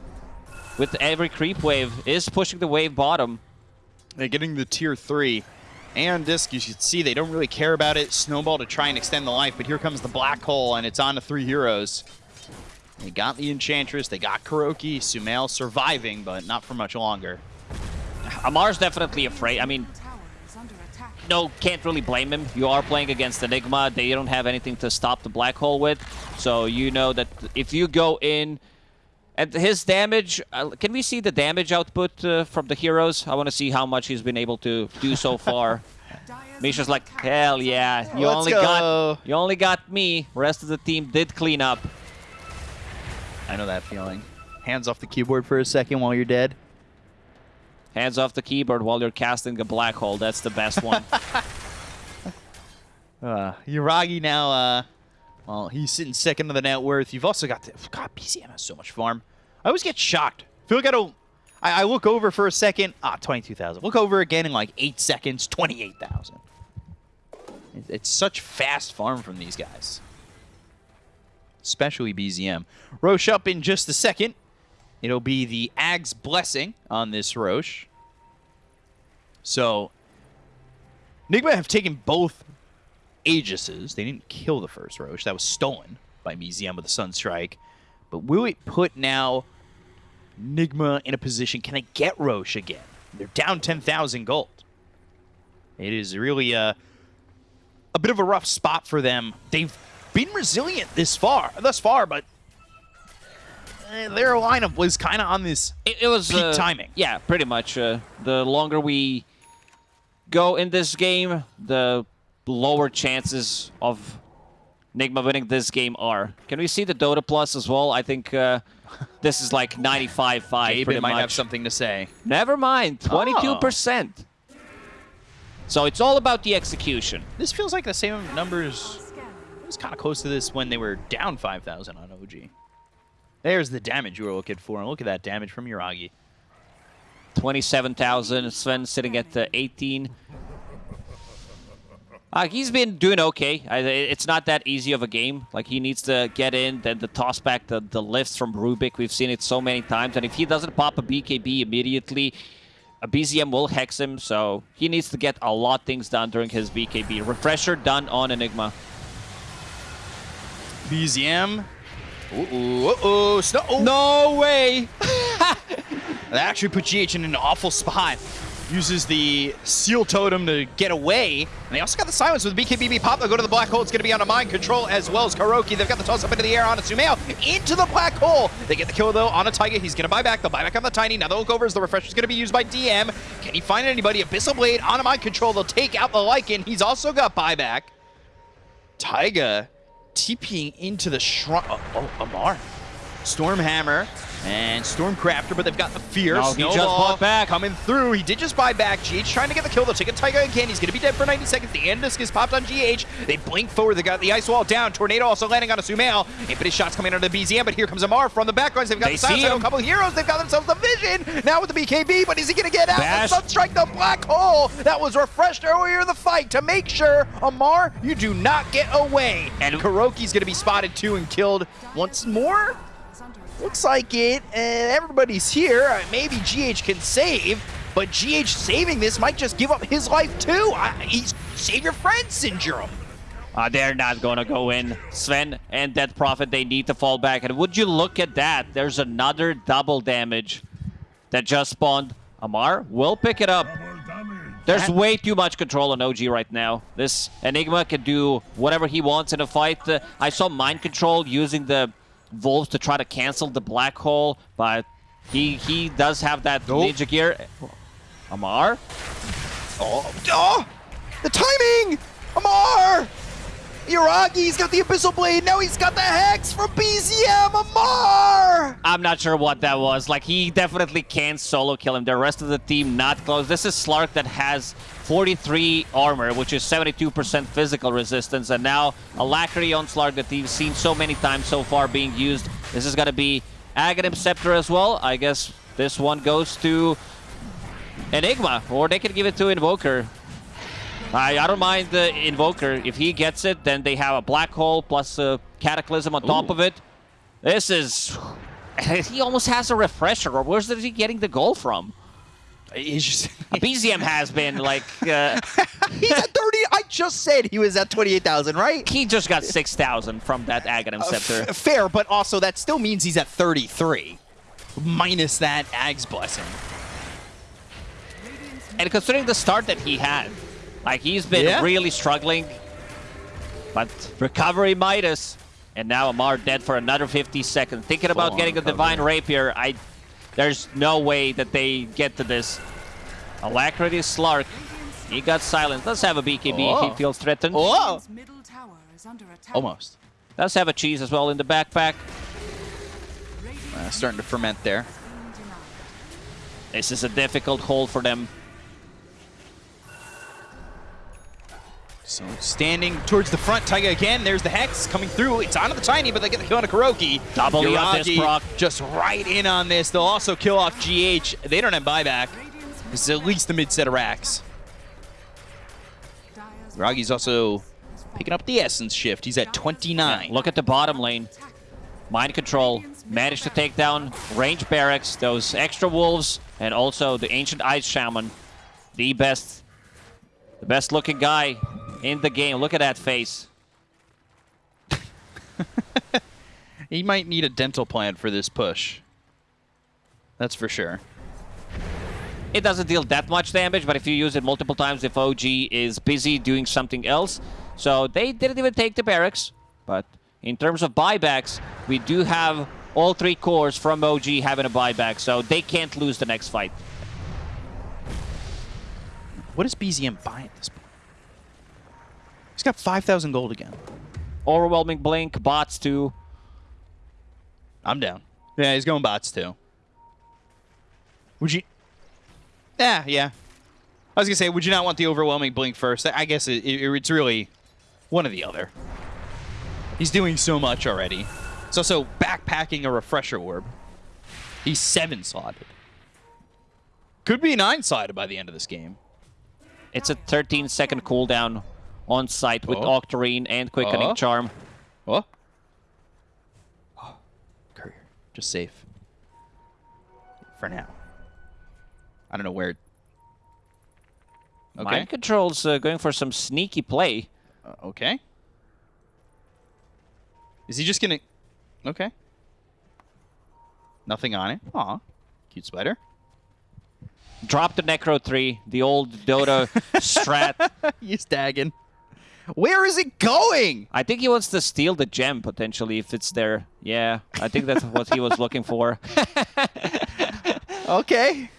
with every creep wave is pushing the wave bottom. They're getting the tier 3. And Disc, you should see they don't really care about it. Snowball to try and extend the life, but here comes the black hole, and it's on to three heroes. They got the Enchantress, they got KuroKy, Sumail surviving, but not for much longer. Amar's definitely afraid. I mean, no, can't really blame him. You are playing against Enigma. They don't have anything to stop the black hole with. So you know that if you go in... And his damage, uh, can we see the damage output uh, from the heroes? I want to see how much he's been able to do so far. Misha's like, hell yeah, you Let's only go. got you only got me. Rest of the team did clean up. I know that feeling. Hands off the keyboard for a second while you're dead. Hands off the keyboard while you're casting a black hole. That's the best one. Uh, Yuragi now, uh, well, he's sitting second to the net worth. You've also got the, God, BZM has so much farm. I always get shocked. I feel like I don't, I, I look over for a second, ah, 22,000. Look over again in like eight seconds, 28,000. It- It's such fast farm from these guys. Especially BZM. Rosh up in just a second. It'll be the Ag's Blessing on this Rosh. So, Nigma have taken both Aegises. They didn't kill the first Rosh. That was stolen by BZM with the Sunstrike. But will it put now Nigma in a position? Can they get Rosh again? They're down 10,000 gold. It is really a, a bit of a rough spot for them. They've been resilient this far, thus far, but eh, their lineup was kind of on this It, it was Peak uh, timing. Yeah, pretty much. Uh, the longer we go in this game, the lower chances of Nigma winning this game are. Can we see the Dota Plus as well? I think uh, this is like 95-5 Gaben pretty might much. have something to say. Never mind, 22%. So it's all about the execution. This feels like the same numbers It was kind of close to this when they were down 5,000 on OG. There's the damage you were looking for, and look at that damage from Yuragi. 27,000. Sven sitting at uh, 18. Uh, he's been doing okay. I, it's not that easy of a game. Like, he needs to get in, then the toss back, the, the lifts from Rubik. We've seen it so many times. And if he doesn't pop a BKB immediately, a BZM will hex him. So he needs to get a lot of things done during his BKB. Refresher done on Enigma. BZM. Uh-oh, uh-oh, snow. oh, No way! That actually put GH in an awful spot. Uses the Seal Totem to get away. And they also got the silence with BKBB pop. They'll go to the black hole. It's going to be on a mind control as well as KuroKy. They've got the toss up into the air on a Sumail. Into the black hole. They get the kill though on a Taiga. He's going to buy back. They'll buy back on the Tiny. Now they'll look over as the refresher's going to be used by DM. Can he find anybody? Abyssal Blade on a mind control. They'll take out the Lycan. He's also got buyback. Taiga TPing into the shrine. Oh, oh, Amar. Stormhammer and Stormcrafter, but they've got the fear. No, he just bought back. Coming through. He did just buy back. GH trying to get the kill. They'll take a Taiga again. He's going to be dead for 90 seconds. The Aeon Disc is popped on GH. They blink forward. They got the ice wall down. Tornado also landing on a Sumail. Infinite shots coming out of the BZM, but here comes Amar from the backlines. They've got They the silence. A couple heroes. They've got themselves the vision. Now with the BKB, but is he going to get out? Bash. The Sunstrike, the black hole that was refreshed earlier in the fight to make sure, Amar, you do not get away. And- And KuroKy's going to be spotted too and killed once more. Is under attack. Looks like it, and everybody's here. Uh, Maybe GH can save, but GH saving this might just give up his life too. I, he's save your friend syndrome. Uh, they're not going to go in. Sven and Death Prophet, they need to fall back. And would you look at that? There's another double damage that just spawned. Amar will pick it up. There's way too much control on OG right now. This Enigma can do whatever he wants in a fight. Uh, I saw Mind Control using the Wolves to try to cancel the Black Hole, but he he does have that Nope. Ninja Gear. Amar? Oh, oh, the timing! Amar! Yuragi's got the Abyssal Blade. Now he's got the Hex from BZM. Amar! I'm not sure what that was. Like, he definitely can't solo kill him. The rest of the team not close. This is Slark that has 43 armor, which is 72% physical resistance, and now Alacrity on Slark that we've seen so many times so far being used. This is going to be Aghanim Scepter as well. I guess this one goes to Enigma, or they can give it to Invoker. I, I don't mind the Invoker. If he gets it, then they have a Black Hole plus a Cataclysm on top Ooh. of it. This is... he almost has a refresher, or where's he getting the goal from? He's just. BZM has been, like... Uh, he's at 30. I just said he was at 28,000, right? he just got 6,000 from that Aghanim Scepter. F- fair, but also that still means he's at 33. Minus that Ag's Blessing. And considering the start that he had, like he's been Yeah. really struggling. But recovery Midas. And now Amar dead for another 50 seconds. Thinking about Full-on getting a Divine Rapier, I there's no way that they get to this. Alacrity Slark. He got silenced. Let's have a BKB. Oh. He feels threatened. Oh, Radiant's middle tower is under attack. almost. Does have a cheese as well in the backpack. Uh, starting to ferment there. This is a difficult hole for them. So standing towards the front, Taiga again. There's the Hex coming through. It's onto the Tiny, but they get the kill on a KuroKy. Double on this Yuragi proc. Just right in on this. They'll also kill off GH. They don't have buyback. This is at least the mid set of racks. Dire's Ragi's also picking up the Essence shift. He's at 29. Look at the bottom lane. Mind control. Managed to take down range barracks, those extra wolves, and also the ancient ice shaman. The best, the best looking guy in the game. Look at that face. He might need a dental plan for this push. That's for sure. It doesn't deal that much damage, but if you use it multiple times, if OG is busy doing something else. So they didn't even take the barracks, but in terms of buybacks, we do have all three cores from OG having a buyback, so they can't lose the next fight. What is BZM buying at this point? He's got 5,000 gold again. Overwhelming Blink, bots too. I'm down. Yeah, he's going bots too. Would you? Yeah, yeah. I was gonna say, would you not want the overwhelming blink first? I guess it, it, it's really one or the other. He's doing so much already. He's also backpacking a refresher orb. He's seven slotted. Could be nine-sided by the end of this game. It's a 13 second cooldown on site with Oh. Octarine and Quickening Oh. Charm. Oh. oh. Courier. Just safe. For now. I don't know where. Okay. Mind Control's uh, going for some sneaky play. Uh, okay. Is he just gonna? Okay. Nothing on it. Aw. Cute spider. Drop the Necro 3, the old Dota strat. He's dagging. Where is it going? I think he wants to steal the gem, potentially, if it's there. Yeah, I think that's what he was looking for. Okay.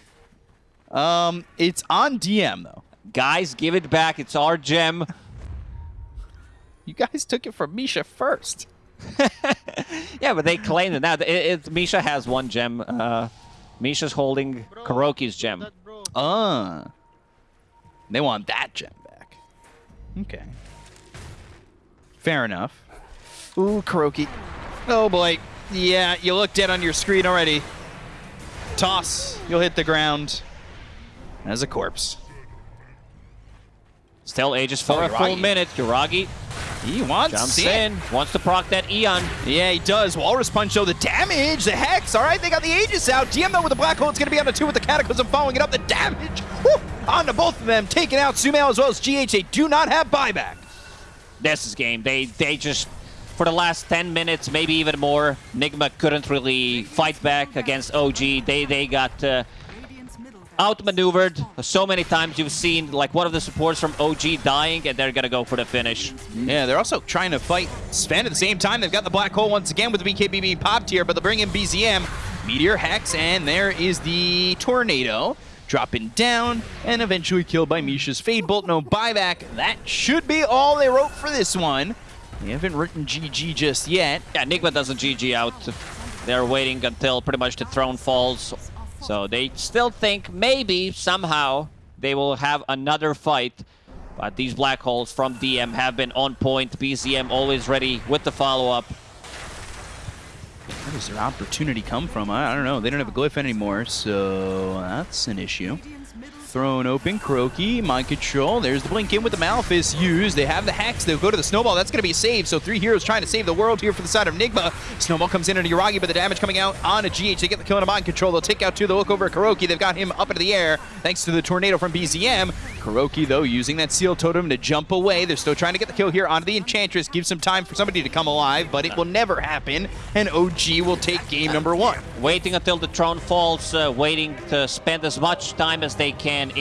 Um, it's on DM though. Guys, give it back. It's our gem. You guys took it from Misha first. Yeah, but they claimed it now. It, it, Misha has one gem. Uh, Misha's holding Bro, KuroKy's gem. That. Uh. They want that gem back. Okay. Fair enough. Ooh, KuroKy. Oh boy. Yeah, you look dead on your screen already. Toss. You'll hit the ground as a corpse. Still ages for Oh, a full Yuragi. minute. Yuragi He wants jumps it. in, wants to proc that Aeon. Yeah, he does. Walrus Punch, though, the damage, the Hex. All right, they got the Aegis out. DM, though, with the Black Hole. It's going to be on the two with the Cataclysm following it up. The damage whew, onto both of them, taking out Sumail as well as GH. They do not have buyback. This is game. They they just for the last 10 minutes, maybe even more, Nigma couldn't really fight back against OG. They they got uh, outmaneuvered so many times. You've seen like one of the supports from OG dying, and they're gonna go for the finish. Yeah, they're also trying to fight Sven at the same time. They've got the Black Hole once again with the BKB being popped here, but they'll bring in BZM, Meteor Hex, and there is the Tornado. Dropping down and eventually killed by Misha's Fade Bolt. No buyback. That should be all they wrote for this one. They haven't written GG just yet. Yeah, Nigma doesn't GG out. They're waiting until pretty much the throne falls. So they still think maybe somehow they will have another fight. But these black holes from DM have been on point. BZM always ready with the follow-up. Where does their opportunity come from? I, I don't know. They don't have a glyph anymore, so that's an issue. Throne open, KuroKy, mind control. There's the blink in with the Malphus used. They have the Hex. They'll go to the Snowball. That's going to be saved. So three heroes trying to save the world here for the side of Nigma. Snowball comes in into Yuragi, but the damage coming out on a GH. They get the kill into mind control. They'll take out two. They'll look over at KuroKy. They've got him up into the air thanks to the tornado from BZM. KuroKy, though, using that Seal Totem to jump away. They're still trying to get the kill here onto the Enchantress. Give some time for somebody to come alive, but it will never happen. And OG will take game number one. Waiting until the throne falls, uh, waiting to spend as much time as they can in